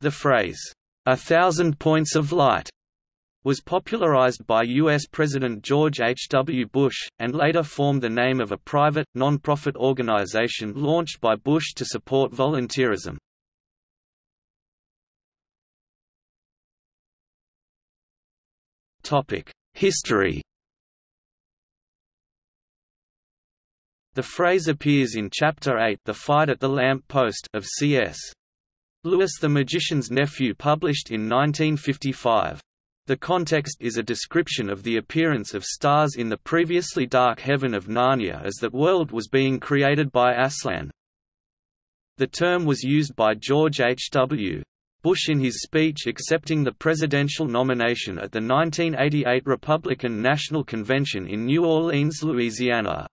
The phrase, "'a thousand points of light' was popularized by U.S. President George H. W. Bush, and later formed the name of a private, non-profit organization launched by Bush to support volunteerism. History The phrase appears in Chapter 8 The Fight at the Lamp Post of C.S. Lewis the Magician's Nephew published in 1955. The context is a description of the appearance of stars in the previously dark heaven of Narnia as that world was being created by Aslan. The term was used by George H. W. Bush in his speech accepting the presidential nomination at the 1988 Republican National Convention in New Orleans, Louisiana.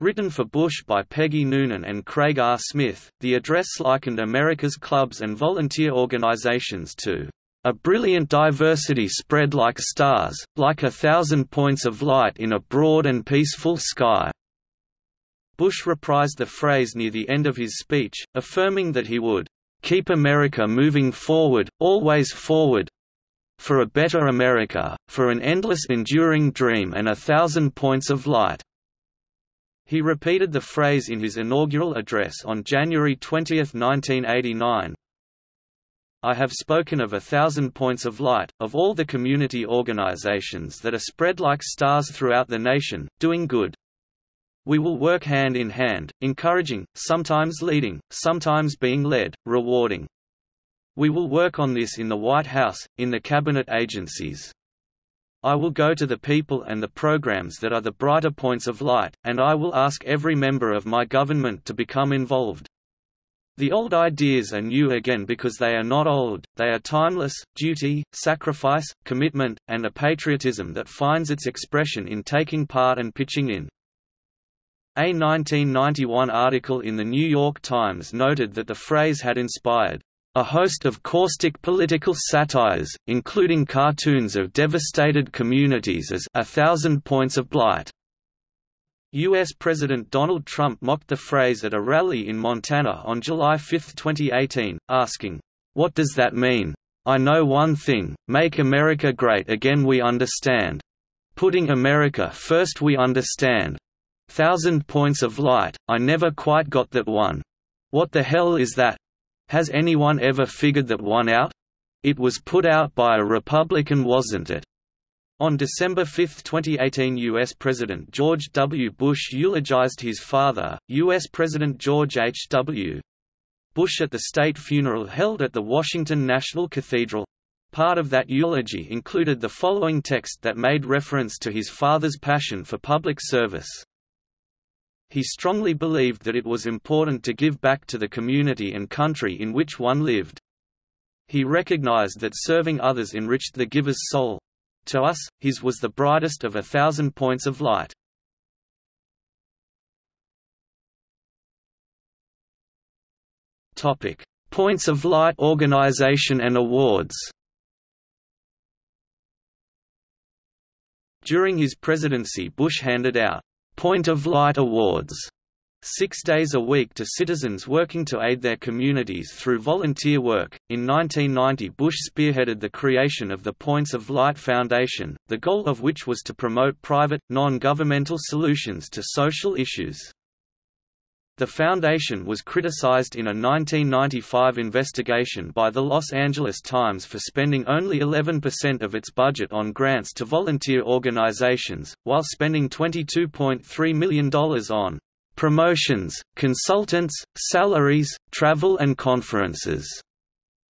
Written for Bush by Peggy Noonan and Craig R. Smith, the address likened America's clubs and volunteer organizations to a brilliant diversity spread like stars, like a thousand points of light in a broad and peaceful sky." Bush reprised the phrase near the end of his speech, affirming that he would, "...keep America moving forward, always forward for a better America, for an endless enduring dream and a thousand points of light." He repeated the phrase in his inaugural address on January 20, 1989, I have spoken of a thousand points of light, of all the community organizations that are spread like stars throughout the nation, doing good. We will work hand in hand, encouraging, sometimes leading, sometimes being led, rewarding. We will work on this in the White House, in the cabinet agencies. I will go to the people and the programs that are the brighter points of light, and I will ask every member of my government to become involved. The old ideas are new again because they are not old, they are timeless, duty, sacrifice, commitment, and a patriotism that finds its expression in taking part and pitching in. A 1991 article in The New York Times noted that the phrase had inspired a host of caustic political satires, including cartoons of devastated communities as A Thousand Points of Blight, U.S. President Donald Trump mocked the phrase at a rally in Montana on July 5, 2018, asking, What does that mean? I know one thing, make America great again we understand. Putting America first we understand. Thousand points of light, I never quite got that one. What the hell is that? Has anyone ever figured that one out? It was put out by a Republican wasn't it? On December 5, 2018 U.S. President George W. Bush eulogized his father, U.S. President George H. W. Bush at the state funeral held at the Washington National Cathedral. Part of that eulogy included the following text that made reference to his father's passion for public service. He strongly believed that it was important to give back to the community and country in which one lived. He recognized that serving others enriched the giver's soul, to us, his was the brightest of a thousand points of light. Topic: Points of Light organization and awards. During his presidency Bush handed out Point of Light Awards six days a week to citizens working to aid their communities through volunteer work. In 1990, Bush spearheaded the creation of the Points of Light Foundation, the goal of which was to promote private, non governmental solutions to social issues. The foundation was criticized in a 1995 investigation by the Los Angeles Times for spending only 11% of its budget on grants to volunteer organizations, while spending $22.3 million on promotions, consultants, salaries, travel and conferences,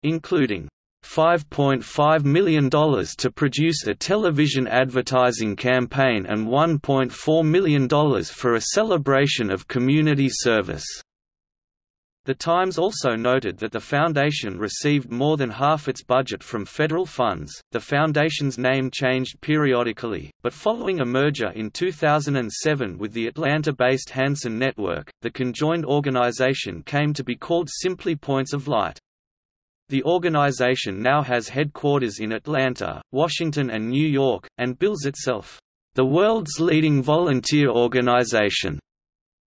including $5.5 million to produce a television advertising campaign and $1.4 million for a celebration of community service. The Times also noted that the foundation received more than half its budget from federal funds. The foundation's name changed periodically, but following a merger in 2007 with the Atlanta based HandsOn Network, the conjoined organization came to be called simply Points of Light. The organization now has headquarters in Atlanta, Washington, and New York, and bills itself the world's leading volunteer organization.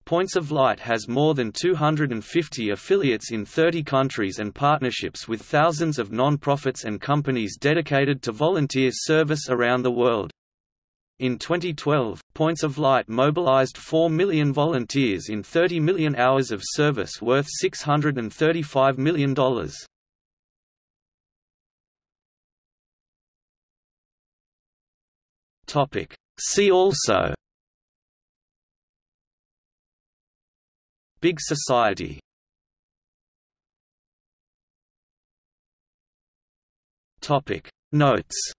Points of Light has more than 250 affiliates in 30 countries and partnerships with thousands of non-profits and companies dedicated to volunteer service around the world. In 2012, Points of Light mobilized 4 million volunteers in 30 million hours of service worth $635 million. See also Big Society Topic. Notes